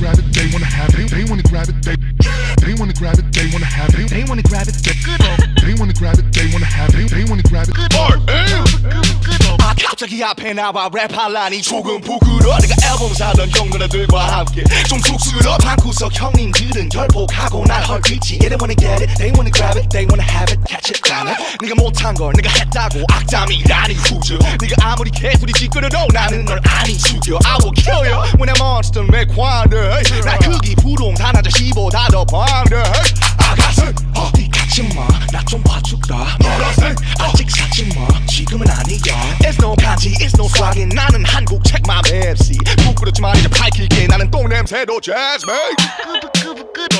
grab it, they wanna have it. They wanna grab it, they they wanna grab it, they wanna have it. They wanna grab it, they they wanna grab it, they wanna have it. They wanna grab it. 아 갑자기 앞에 나와 랩할라니 조금 부끄러 내가 앨범 사던 형누나들과 함께 좀 쑥스러 방구석 형님들은 결복하고 날 헐뜯지 they wanna get it, they wanna grab it, they wanna have it, catch it, damn it 네가 못한 걸 내가 했다고 악담이라니 후져 네가 아무리 개소리 찌끄러도 나는 널 아니 죽여 I will kill you when I'm wonder 나 크기 부동 단 아저씨보다 더 반대 아가슴 어디 가지 마 나 좀 봐줄까? 멀어서. 아직 사지 마. 지금은 아니야. It's no 간지 It's no swagin. 나는 한국 책맘 MC 부끄럽지만 이제 밝힐게. 나는 똥냄새도 jazz mate